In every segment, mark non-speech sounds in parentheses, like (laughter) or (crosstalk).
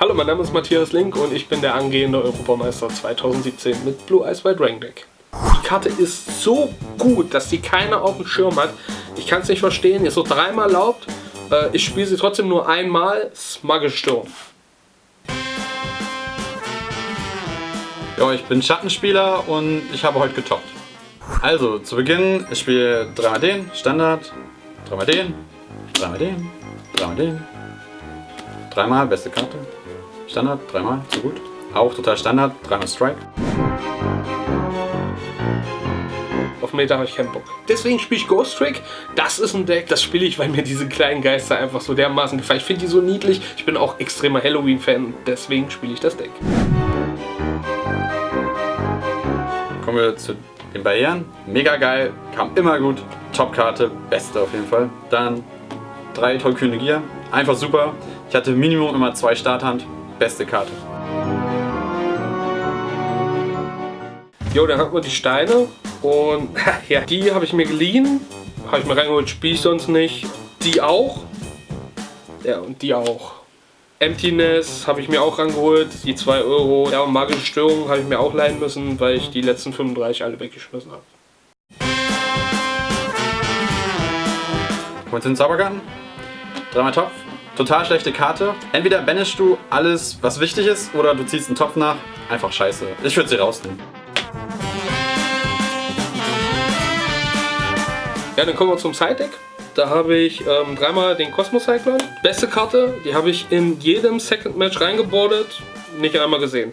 Hallo, mein Name ist Matthias Link und ich bin der angehende Europameister 2017 mit Blue Eyes White Dragon Deck. Die Karte ist so gut, dass die keiner auf dem Schirm hat. Ich kann es nicht verstehen, ist so dreimal erlaubt. Äh, ich spiele sie trotzdem nur einmal. Smugge Sturm. Ja, ich bin Schattenspieler und ich habe heute getoppt. Also, zu Beginn, ich spiele dreimal den, Standard, dreimal den, dreimal den, dreimal den, dreimal, beste Karte, Standard, dreimal, so gut. Auch total Standard, dreimal Strike. Auf Meta habe ich keinen Bock. Deswegen spiele ich Ghost Trick. Das ist ein Deck, das spiele ich, weil mir diese kleinen Geister einfach so dermaßen gefallen. Ich finde die so niedlich. Ich bin auch extremer Halloween-Fan, deswegen spiele ich das Deck. Kommen wir zu den Barrieren. Mega geil, kam immer gut. Top-Karte, beste auf jeden Fall. Dann drei tollkühne Gier, einfach super. Ich hatte Minimum immer zwei Starthand, beste Karte. Jo, dann hat man die Steine und (laughs) ja, die habe ich mir geliehen. Habe ich mir reingeholt, spiele ich sonst nicht. Die auch. Ja, und die auch. Emptiness habe ich mir auch rangeholt, die 2 Euro. Ja, und magische Störungen habe ich mir auch leihen müssen, weil ich die letzten 35 alle weggeschmissen habe. Kommen wir zu den Zaubergarten. Dreimal Topf. Total schlechte Karte. Entweder banishst du alles, was wichtig ist, oder du ziehst einen Topf nach. Einfach scheiße. Ich würde sie rausnehmen. Ja, dann kommen wir zum Side-Deck. Da habe ich ähm, dreimal den Cosmos Cyclone. Beste Karte, die habe ich in jedem Second Match reingebordet. Nicht einmal gesehen.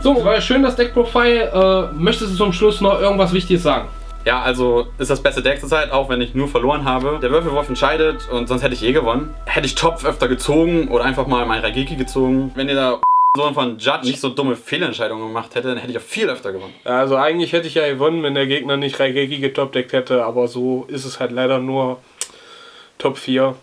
So, war schön das Deckprofil. Äh, möchtest du zum Schluss noch irgendwas Wichtiges sagen? Ja, also ist das beste Deck zurzeit, auch wenn ich nur verloren habe. Der Würfelwurf entscheidet und sonst hätte ich eh gewonnen. Hätte ich Topf öfter gezogen oder einfach mal mein Raigeki gezogen. Wenn ihr da (laughs) Sohn von Judd nicht so dumme Fehlentscheidungen gemacht hätte, dann hätte ich auch viel öfter gewonnen. Also eigentlich hätte ich ja gewonnen, wenn der Gegner nicht Raigeki getopdeckt hätte, aber so ist es halt leider nur Top 4.